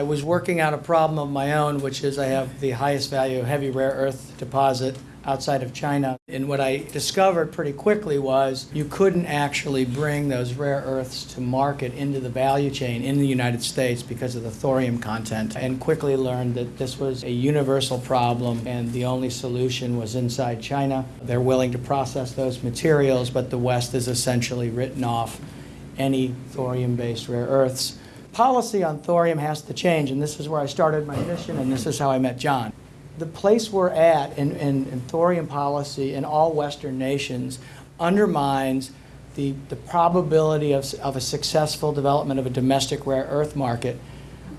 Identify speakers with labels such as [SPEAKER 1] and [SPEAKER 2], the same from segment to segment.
[SPEAKER 1] I was working out a problem of my own, which is I have the highest value heavy rare earth deposit outside of China. And what I discovered pretty quickly was you couldn't actually bring those rare earths to market into the value chain in the United States because of the thorium content. And quickly learned that this was a universal problem and the only solution was inside China. They're willing to process those materials, but the West has essentially written off any thorium based rare earths. Policy on thorium has to change, and this is where I started my mission, and this is how I met John the place we're at in, in, in, thorium policy in all Western nations undermines the, the probability of, of a successful development of a domestic rare earth market.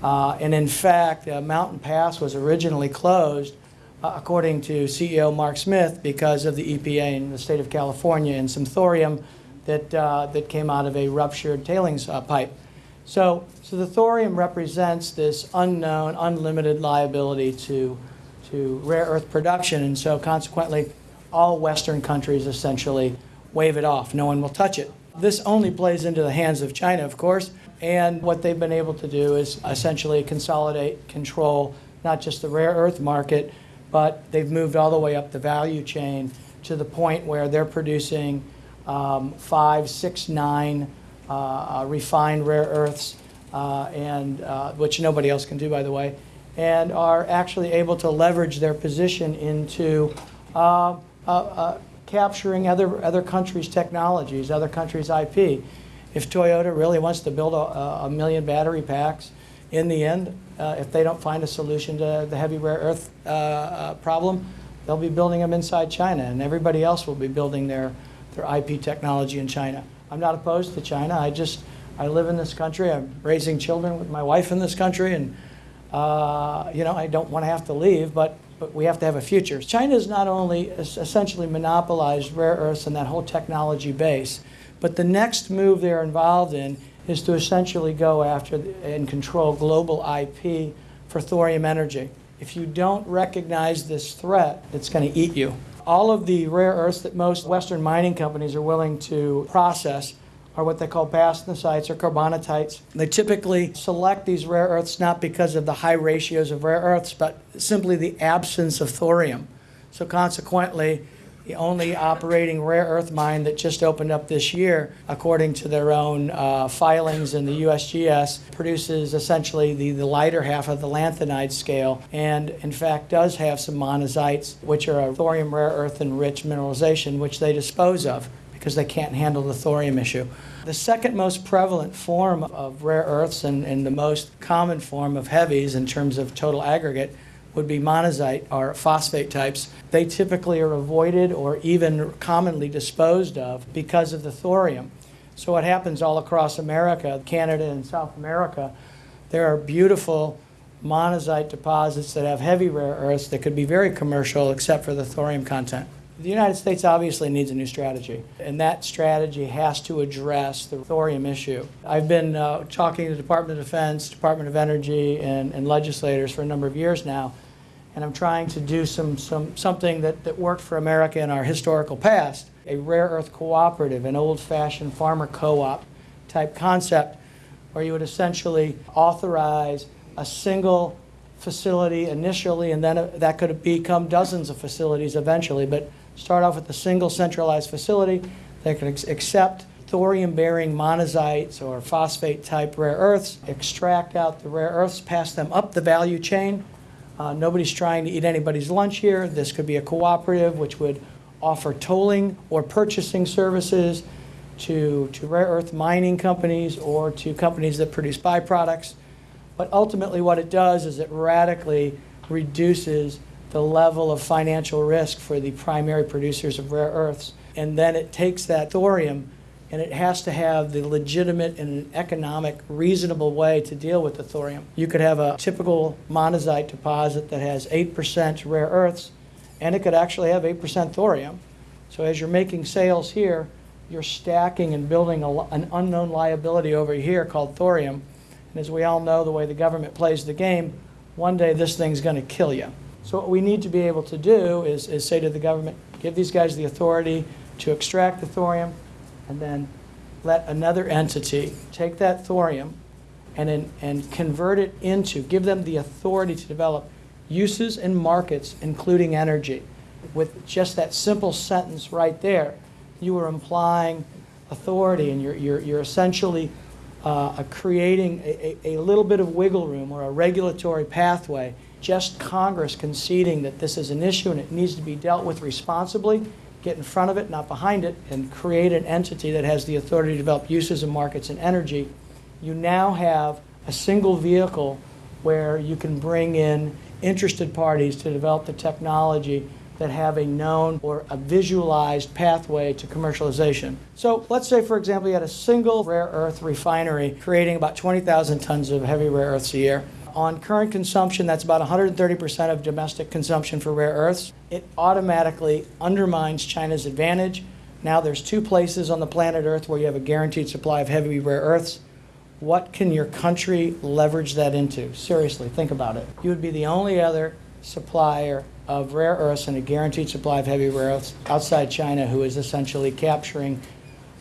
[SPEAKER 1] Uh, and in fact, uh, Mountain Pass was originally closed, uh, according to CEO Mark Smith, because of the EPA in the state of California and some thorium that, uh, that came out of a ruptured tailings uh, pipe. So, so the thorium represents this unknown, unlimited liability to to rare earth production, and so consequently, all Western countries essentially wave it off. No one will touch it. This only plays into the hands of China, of course, and what they've been able to do is essentially consolidate, control not just the rare earth market, but they've moved all the way up the value chain to the point where they're producing um, five, six, nine uh, uh, refined rare earths, uh, and uh, which nobody else can do, by the way and are actually able to leverage their position into capturing other, other countries' technologies, other countries' IP. If Toyota really wants to build a, a million battery packs, in the end, uh, if they don't find a solution to the heavy rare earth uh, uh, problem, they'll be building them inside China, and everybody else will be building their, their IP technology in China. I'm not opposed to China. I just I live in this country. I'm raising children with my wife in this country, and uh, you know, I don't want to have to leave, but, but we have to have a future. China has not only essentially monopolized rare earths and that whole technology base, but the next move they're involved in is to essentially go after and control global IP for thorium energy. If you don't recognize this threat, it's going to eat you. All of the rare earths that most Western mining companies are willing to process are what they call bastnasites or carbonatites. They typically select these rare earths not because of the high ratios of rare earths, but simply the absence of thorium. So consequently, the only operating rare earth mine that just opened up this year, according to their own uh, filings in the USGS, produces essentially the, the lighter half of the lanthanide scale and, in fact, does have some monazites, which are a thorium rare earth enriched mineralization, which they dispose of because they can't handle the thorium issue. The second most prevalent form of rare earths and, and the most common form of heavies in terms of total aggregate would be monazite or phosphate types. They typically are avoided or even commonly disposed of because of the thorium. So what happens all across America, Canada and South America, there are beautiful monazite deposits that have heavy rare earths that could be very commercial except for the thorium content. The United States obviously needs a new strategy, and that strategy has to address the thorium issue. I've been uh, talking to the Department of Defense, Department of Energy, and, and, legislators for a number of years now, and I'm trying to do some, some, something that, that worked for America in our historical past, a rare earth cooperative, an old-fashioned farmer co-op type concept where you would essentially authorize a single facility initially, and then uh, that could become dozens of facilities eventually, but start off with a single centralized facility that can accept thorium-bearing monazites or phosphate-type rare earths, extract out the rare earths, pass them up the value chain. Uh, nobody's trying to eat anybody's lunch here. This could be a cooperative which would offer tolling or purchasing services to, to rare earth mining companies or to companies that produce byproducts. But ultimately what it does is it radically reduces the level of financial risk for the primary producers of rare earths. And then it takes that thorium and it has to have the legitimate and economic, reasonable way to deal with the thorium. You could have a typical monazite deposit that has 8% rare earths, and it could actually have 8% thorium. So as you're making sales here, you're stacking and building a, an unknown liability over here called thorium. And as we all know, the way the government plays the game, one day this thing's going to kill you. So what we need to be able to do is, is say to the government, give these guys the authority to extract the thorium and then let another entity take that thorium and, in, and convert it into, give them the authority to develop uses and markets, including energy. With just that simple sentence right there, you are implying authority and you're, you're, you're essentially uh, creating a, a, a little bit of wiggle room or a regulatory pathway. Just Congress conceding that this is an issue and it needs to be dealt with responsibly, get in front of it, not behind it, and create an entity that has the authority to develop uses and markets in energy. You now have a single vehicle where you can bring in interested parties to develop the technology that have a known or a visualized pathway to commercialization. So let's say, for example, you had a single rare earth refinery creating about 20,000 tons of heavy rare earths a year. On current consumption, that's about 130% of domestic consumption for rare earths. It automatically undermines China's advantage. Now there's two places on the planet Earth where you have a guaranteed supply of heavy rare earths. What can your country leverage that into? Seriously, think about it. You would be the only other supplier of rare earths and a guaranteed supply of heavy rare earths outside China who is essentially capturing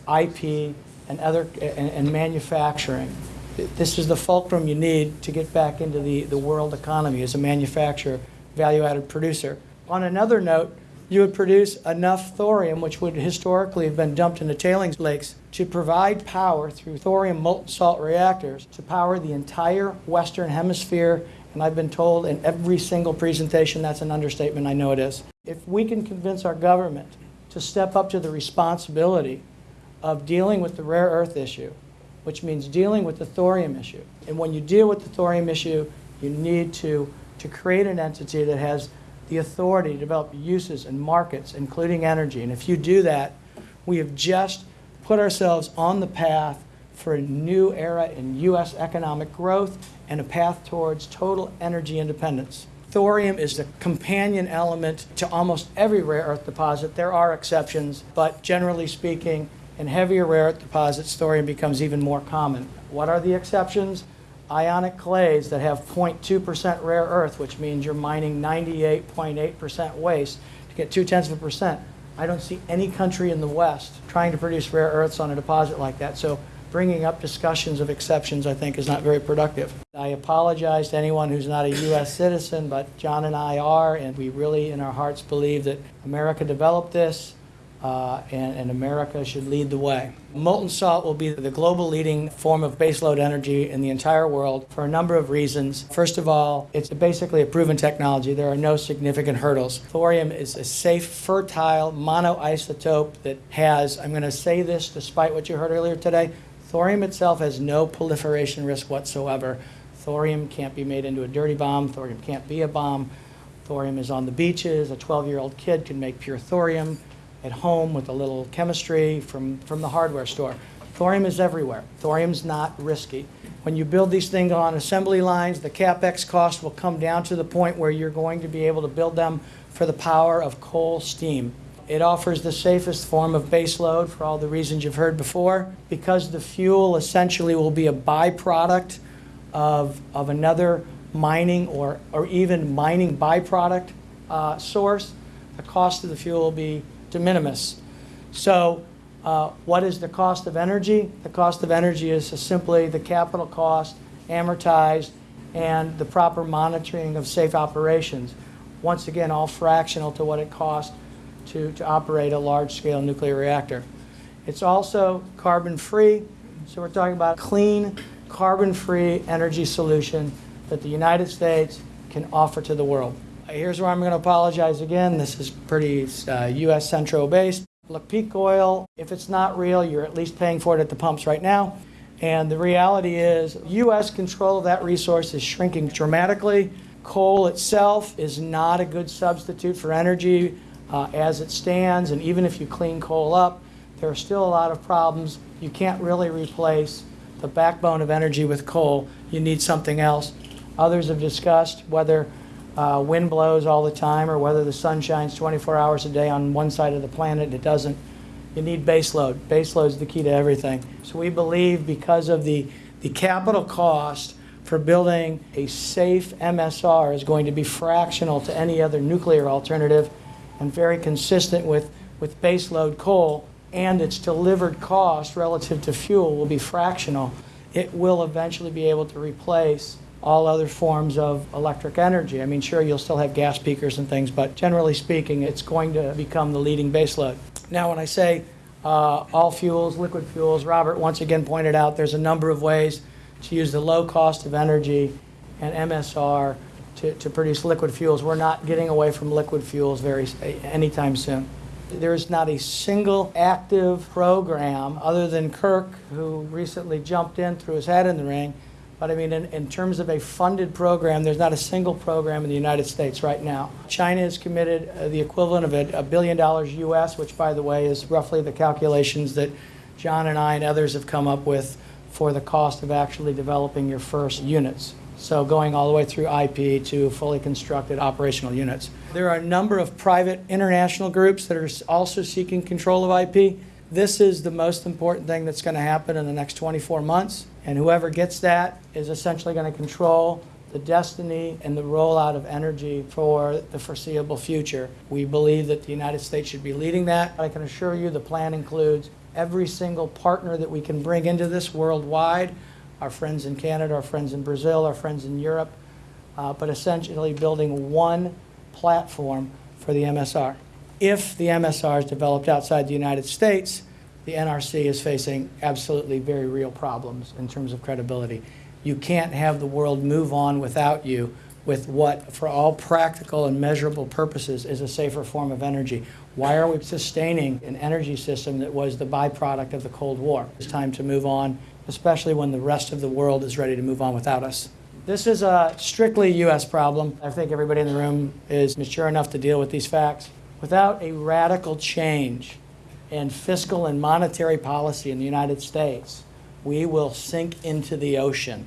[SPEAKER 1] IP and other and, and manufacturing. This is the fulcrum you need to get back into the, the world economy as a manufacturer, value-added producer. On another note, you would produce enough thorium, which would historically have been dumped into tailings lakes, to provide power through thorium molten salt reactors to power the entire Western Hemisphere. And I've been told in every single presentation that's an understatement, I know it is. If we can convince our government to step up to the responsibility of dealing with the rare earth issue, which means dealing with the thorium issue. And when you deal with the thorium issue, you need to, to create an entity that has the authority to develop uses and markets, including energy. And if you do that, we have just put ourselves on the path for a new era in U.S. economic growth and a path towards total energy independence. Thorium is the companion element to almost every rare earth deposit. There are exceptions, but generally speaking, in heavier rare earth deposits, thorium becomes even more common. What are the exceptions? ionic clays that have 0.2% rare earth, which means you're mining 98.8% waste to get two tenths of a percent. I don't see any country in the West trying to produce rare earths on a deposit like that. So bringing up discussions of exceptions, I think, is not very productive. I apologize to anyone who's not a U.S. citizen, but John and I are, and we really, in our hearts, believe that America developed this uh, and, and, America should lead the way. Molten salt will be the global leading form of baseload energy in the entire world for a number of reasons. First of all, it's basically a proven technology. There are no significant hurdles. Thorium is a safe, fertile monoisotope that has, I'm going to say this despite what you heard earlier today, thorium itself has no proliferation risk whatsoever. Thorium can't be made into a dirty bomb. Thorium can't be a bomb. Thorium is on the beaches. A 12 year old kid can make pure thorium at home with a little chemistry from, from the hardware store. Thorium is everywhere. Thorium's not risky. When you build these things on assembly lines, the capex cost will come down to the point where you're going to be able to build them for the power of coal steam. It offers the safest form of base load for all the reasons you've heard before. Because the fuel essentially will be a byproduct of, of another mining or, or even mining byproduct uh, source, the cost of the fuel will be de minimis. So uh, what is the cost of energy? The cost of energy is simply the capital cost amortized and the proper monitoring of safe operations. Once again, all fractional to what it costs to, to operate a large-scale nuclear reactor. It's also carbon-free, so we're talking about clean, carbon-free energy solution that the United States can offer to the world. Here's where I'm going to apologize again. This is pretty uh, U.S. Centro based. Look, peak oil, if it's not real, you're at least paying for it at the pumps right now. And the reality is, U.S. control of that resource is shrinking dramatically. Coal itself is not a good substitute for energy uh, as it stands. And even if you clean coal up, there are still a lot of problems. You can't really replace the backbone of energy with coal. You need something else. Others have discussed whether uh, wind blows all the time or whether the sun shines 24 hours a day on one side of the planet, it doesn't. You need baseload. Baseload is the key to everything. So we believe because of the, the capital cost for building a safe MSR is going to be fractional to any other nuclear alternative and very consistent with, with base load coal and its delivered cost relative to fuel will be fractional. it will eventually be able to replace all other forms of electric energy. I mean, sure, you'll still have gas peakers and things, but generally speaking, it's going to become the leading baseload. Now, when I say uh, all fuels, liquid fuels, Robert once again pointed out there's a number of ways to use the low cost of energy and MSR to, to produce liquid fuels. We're not getting away from liquid fuels very anytime soon. There's not a single active program other than Kirk, who recently jumped in, threw his hat in the ring. But I mean, in, in terms of a funded program, there's not a single program in the United States right now. China has committed uh, the equivalent of a, a billion dollars US, which, by the way, is roughly the calculations that John and I and others have come up with for the cost of actually developing your first units. So going all the way through IP to fully constructed operational units. There are a number of private international groups that are also seeking control of IP. This is the most important thing that's going to happen in the next 24 months. And whoever gets that is essentially going to control the destiny and the rollout of energy for the foreseeable future. We believe that the United States should be leading that. I can assure you the plan includes every single partner that we can bring into this worldwide our friends in Canada, our friends in Brazil, our friends in Europe, uh, but essentially building one platform for the MSR. If the MSR is developed outside the United States, the NRC is facing absolutely very real problems in terms of credibility. You can't have the world move on without you with what, for all practical and measurable purposes, is a safer form of energy. Why are we sustaining an energy system that was the byproduct of the Cold War? It's time to move on, especially when the rest of the world is ready to move on without us. This is a strictly U.S. problem. I think everybody in the room is mature enough to deal with these facts. Without a radical change in fiscal and monetary policy in the United States, we will sink into the ocean.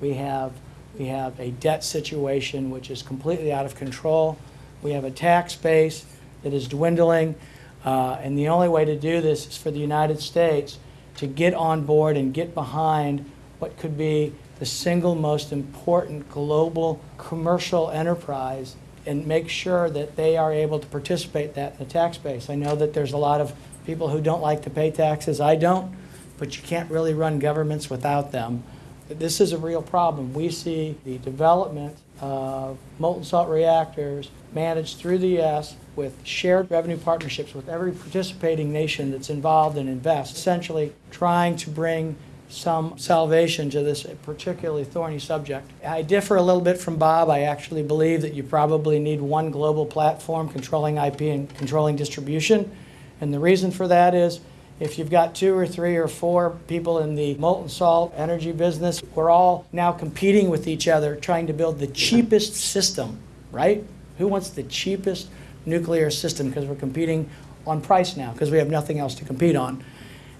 [SPEAKER 1] We have we have a debt situation which is completely out of control. We have a tax base that is dwindling. Uh, and the only way to do this is for the United States to get on board and get behind what could be the single most important global commercial enterprise and make sure that they are able to participate that in the tax base. I know that there's a lot of people who don't like to pay taxes. I don't, but you can't really run governments without them. This is a real problem. We see the development of molten salt reactors managed through the U.S. with shared revenue partnerships with every participating nation that's involved and invests, essentially trying to bring some salvation to this particularly thorny subject. I differ a little bit from Bob. I actually believe that you probably need one global platform controlling IP and controlling distribution. And the reason for that is if you've got two or three or four people in the molten salt energy business, we're all now competing with each other trying to build the cheapest system, right? Who wants the cheapest nuclear system? Because we're competing on price now because we have nothing else to compete on.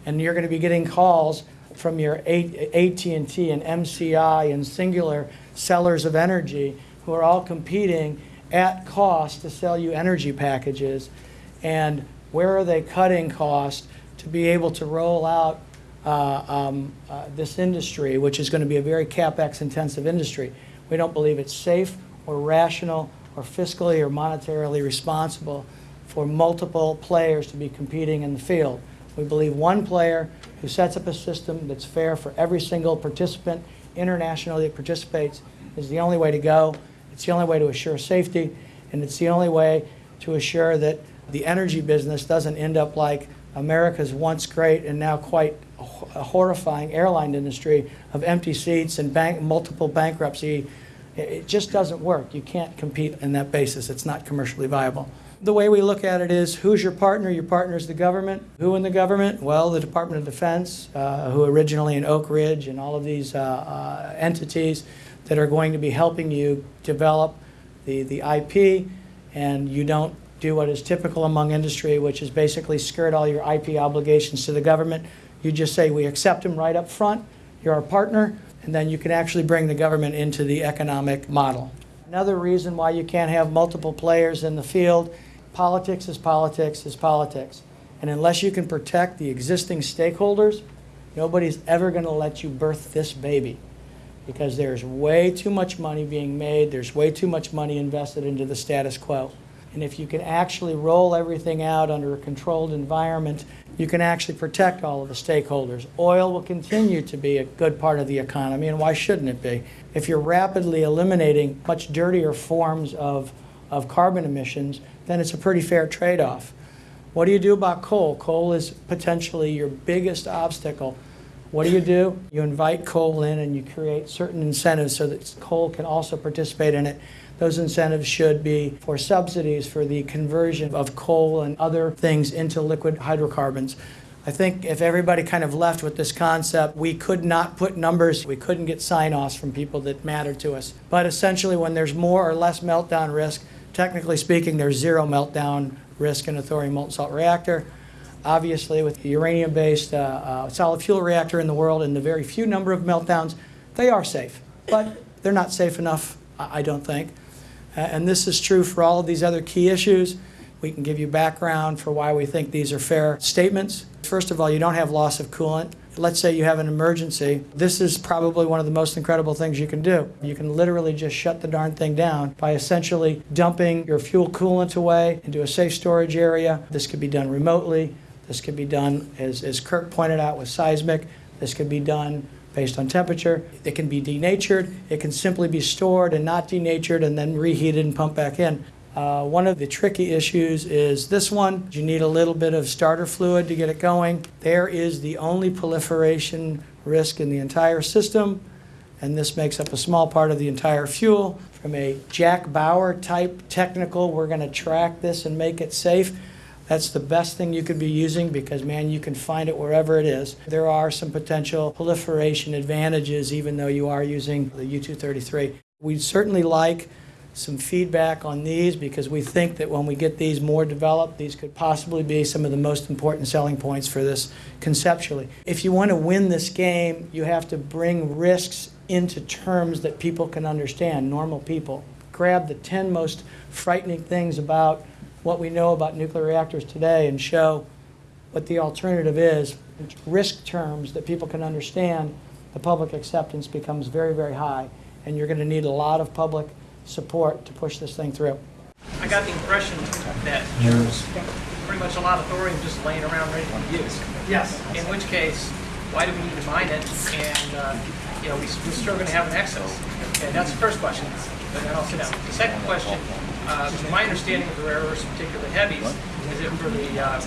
[SPEAKER 1] And you're going to be getting calls from your AT&T and MCI and Cingular sellers of energy who are all competing at cost to sell you energy packages. And where are they cutting costs? to be able to roll out uh, um, uh, this industry, which is going to be a very capex intensive industry. We don't believe it's safe or rational or fiscally or monetarily responsible for multiple players to be competing in the field. We believe one player who sets up a system that's fair for every single participant internationally that participates is the only way to go. It's the only way to assure safety, and it's the only way to assure that the energy business doesn't end up like America's once great and now quite horrifying airline industry of empty seats and bank, multiple bankruptcy. It just doesn't work. You can't compete on that basis. It's not commercially viable. The way we look at it is who's your partner? Your partner is the government. Who in the government? Well, the Department of Defense, uh, who originally in Oak Ridge and all of these uh, uh, entities that are going to be helping you develop the, the IP, and you don't do what is typical among industry, which is basically skirt all your IP obligations to the government. You just say, we accept them right up front, you're our partner, and then you can actually bring the government into the economic model. Another reason why you can't have multiple players in the field, politics is politics is politics. And unless you can protect the existing stakeholders, nobody's ever going to let you birth this baby because there's way too much money being made, there's way too much money invested into the status quo. And if you can actually roll everything out under a controlled environment, you can actually protect all of the stakeholders. Oil will continue to be a good part of the economy, and why shouldn't it be? If you're rapidly eliminating much dirtier forms of, of carbon emissions, then it's a pretty fair trade-off. What do you do about coal? Coal is potentially your biggest obstacle. What do you do? You invite coal in and you create certain incentives so that coal can also participate in it. Those incentives should be for subsidies for the conversion of coal and other things into liquid hydrocarbons. I think if everybody kind of left with this concept, we could not put numbers, we couldn't get sign-offs from people that matter to us. But essentially, when there's more or less meltdown risk, technically speaking, there's zero meltdown risk in a thorium molten salt reactor. Obviously, with the uranium-based uh, uh, solid fuel reactor in the world and the very few number of meltdowns, they are safe. But they're not safe enough, I don't think. And this is true for all of these other key issues. We can give you background for why we think these are fair statements. First of all, you don't have loss of coolant. Let's say you have an emergency. This is probably one of the most incredible things you can do. You can literally just shut the darn thing down by essentially dumping your fuel coolant away into a safe storage area. This could be done remotely. This could be done, as, as Kirk pointed out, with seismic. This could be done based on temperature. It can be denatured. It can simply be stored and not denatured and then reheated and pumped back in. Uh, one of the tricky issues is this one. You need a little bit of starter fluid to get it going. There is the only proliferation risk in the entire system, and this makes up a small part of the entire fuel. From a Jack Bauer type technical, we're going to track this and make it safe. That's the best thing you could be using because, man, you can find it wherever it is. There are some potential proliferation advantages even though you are using the U-233. We'd certainly like some feedback on these because we think that when we get these more developed, these could possibly be some of the most important selling points for this conceptually. If you want to win this game, you have to bring risks into terms that people can understand, normal people. Grab the 10 most frightening things about what we know about nuclear reactors today and show what the alternative is. Risk terms that people can understand, the public acceptance becomes very, very high, and you're going to need a lot of public support to push this thing through.
[SPEAKER 2] I got the impression that there's pretty much a lot of thorium just laying around ready to be used.
[SPEAKER 1] Yes.
[SPEAKER 2] In which case, why do we need to mine it? And, uh, you know, we, we're still going to have an excess. Okay, that's the first question. But then I'll sit down. The second question, uh, from my understanding of the rare earths, particularly heavies, is it for the uh,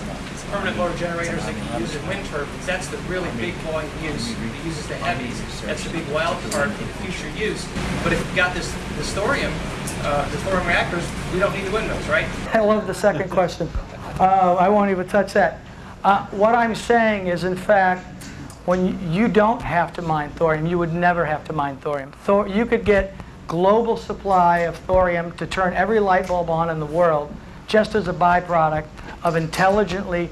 [SPEAKER 2] permanent motor generators that can use in wind turbines? That's the really big volume use that uses the heavies. That's the big wild card for the future use. But if you've got this, this thorium, uh, the thorium reactors, we don't need the windmills, right?
[SPEAKER 1] I love the second question. Uh, I won't even touch that. Uh, what I'm saying is, in fact, when you, you don't have to mine thorium, you would never have to mine thorium. Thor, you could get global supply of thorium to turn every light bulb on in the world just as a byproduct of intelligently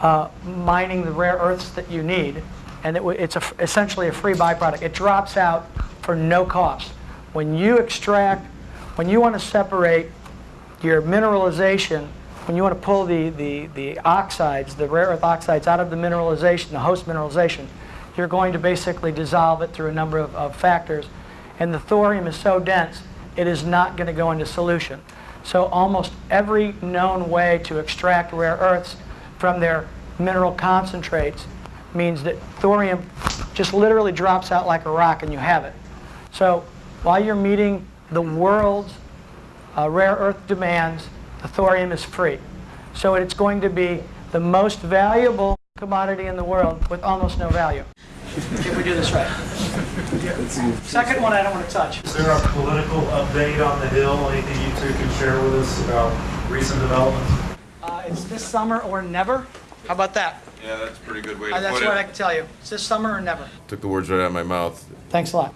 [SPEAKER 1] uh, mining the rare earths that you need. And it, it's a, essentially a free byproduct. It drops out for no cost. When you extract, when you want to separate your mineralization, when you want to pull the, the, the oxides, the rare earth oxides out of the mineralization, the host mineralization, you're going to basically dissolve it through a number of, of factors. And the thorium is so dense, it is not going to go into solution. So almost every known way to extract rare earths from their mineral concentrates means that thorium just literally drops out like a rock and you have it. So while you're meeting the world's uh, rare earth demands, the thorium is free. So it's going to be the most valuable commodity in the world with almost no value. If we do this right. Second one I don't want to touch.
[SPEAKER 3] Is there a political update on the Hill? Anything you two can share with us about recent developments?
[SPEAKER 1] Uh, it's this summer or never. How about that?
[SPEAKER 4] Yeah, that's a pretty good way
[SPEAKER 1] Uh,
[SPEAKER 4] to
[SPEAKER 1] that's what I can tell you. It's this summer or never.
[SPEAKER 4] Took the words right out of my mouth.
[SPEAKER 1] Thanks a lot.